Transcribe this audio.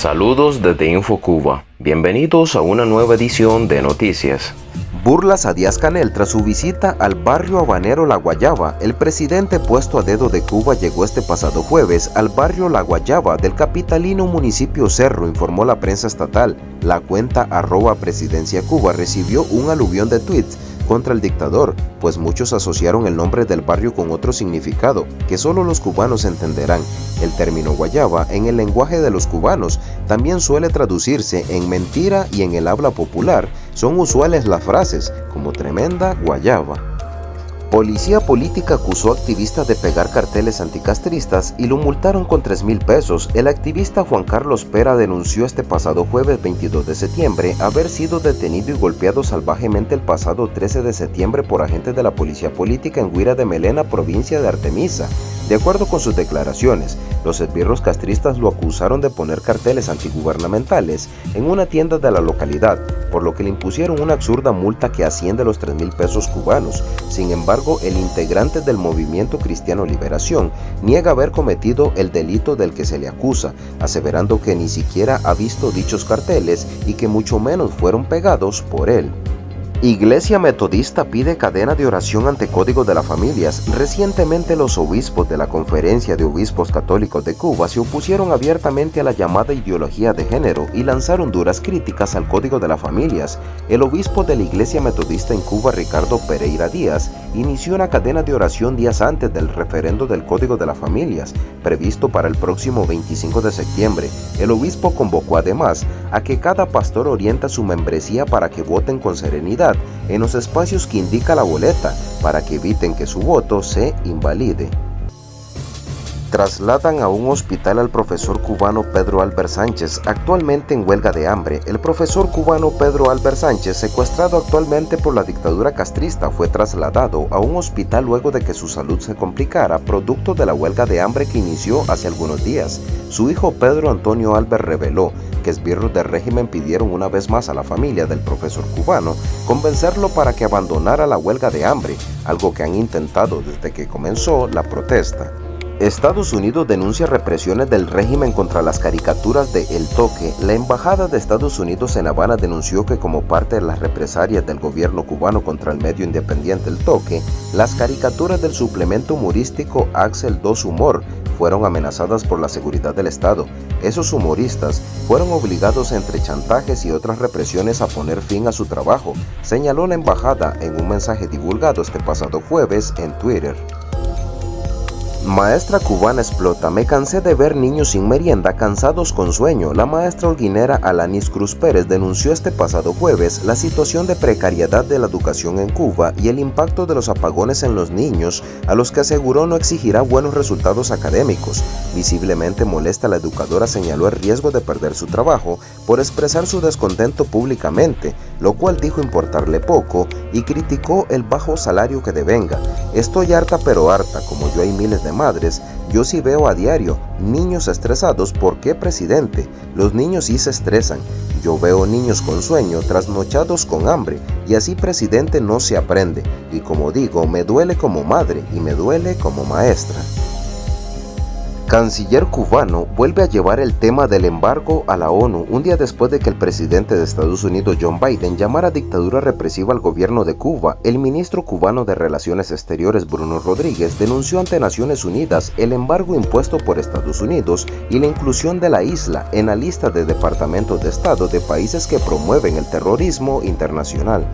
Saludos desde InfoCuba. Bienvenidos a una nueva edición de Noticias. Burlas a Díaz Canel tras su visita al barrio habanero La Guayaba. El presidente puesto a dedo de Cuba llegó este pasado jueves al barrio La Guayaba del capitalino municipio Cerro, informó la prensa estatal. La cuenta arroba presidencia Cuba recibió un aluvión de tweets contra el dictador, pues muchos asociaron el nombre del barrio con otro significado, que solo los cubanos entenderán. El término guayaba, en el lenguaje de los cubanos, también suele traducirse en mentira y en el habla popular son usuales las frases como tremenda guayaba. Policía política acusó a activista de pegar carteles anticastristas y lo multaron con 3 mil pesos. El activista Juan Carlos Pera denunció este pasado jueves 22 de septiembre haber sido detenido y golpeado salvajemente el pasado 13 de septiembre por agentes de la policía política en Huira de Melena, provincia de Artemisa. De acuerdo con sus declaraciones, los esbirros castristas lo acusaron de poner carteles antigubernamentales en una tienda de la localidad, por lo que le impusieron una absurda multa que asciende a los 3 mil pesos cubanos. Sin embargo, el integrante del movimiento Cristiano Liberación niega haber cometido el delito del que se le acusa, aseverando que ni siquiera ha visto dichos carteles y que mucho menos fueron pegados por él. Iglesia Metodista pide cadena de oración ante Código de las Familias. Recientemente los obispos de la Conferencia de Obispos Católicos de Cuba se opusieron abiertamente a la llamada ideología de género y lanzaron duras críticas al Código de las Familias. El obispo de la Iglesia Metodista en Cuba, Ricardo Pereira Díaz, inició una cadena de oración días antes del referendo del Código de las Familias, previsto para el próximo 25 de septiembre. El obispo convocó además a que cada pastor orienta su membresía para que voten con serenidad en los espacios que indica la boleta para que eviten que su voto se invalide. Trasladan a un hospital al profesor cubano Pedro Albert Sánchez, actualmente en huelga de hambre. El profesor cubano Pedro Albert Sánchez, secuestrado actualmente por la dictadura castrista, fue trasladado a un hospital luego de que su salud se complicara, producto de la huelga de hambre que inició hace algunos días. Su hijo Pedro Antonio Albert reveló que esbirros del régimen pidieron una vez más a la familia del profesor cubano convencerlo para que abandonara la huelga de hambre, algo que han intentado desde que comenzó la protesta. Estados Unidos denuncia represiones del régimen contra las caricaturas de El Toque. La Embajada de Estados Unidos en Habana denunció que como parte de las represalias del gobierno cubano contra el medio independiente El Toque, las caricaturas del suplemento humorístico Axel 2 Humor fueron amenazadas por la seguridad del Estado. Esos humoristas fueron obligados entre chantajes y otras represiones a poner fin a su trabajo, señaló la embajada en un mensaje divulgado este pasado jueves en Twitter. Maestra cubana explota, me cansé de ver niños sin merienda cansados con sueño. La maestra holguinera Alanis Cruz Pérez denunció este pasado jueves la situación de precariedad de la educación en Cuba y el impacto de los apagones en los niños, a los que aseguró no exigirá buenos resultados académicos. Visiblemente molesta la educadora señaló el riesgo de perder su trabajo por expresar su descontento públicamente, lo cual dijo importarle poco y criticó el bajo salario que devenga. Estoy harta pero harta, como yo hay miles de madres, yo sí veo a diario niños estresados. ¿Por qué, presidente? Los niños sí se estresan. Yo veo niños con sueño, trasnochados con hambre, y así, presidente, no se aprende. Y como digo, me duele como madre y me duele como maestra. Canciller cubano vuelve a llevar el tema del embargo a la ONU un día después de que el presidente de Estados Unidos John Biden llamara dictadura represiva al gobierno de Cuba. El ministro cubano de Relaciones Exteriores Bruno Rodríguez denunció ante Naciones Unidas el embargo impuesto por Estados Unidos y la inclusión de la isla en la lista de departamentos de Estado de países que promueven el terrorismo internacional.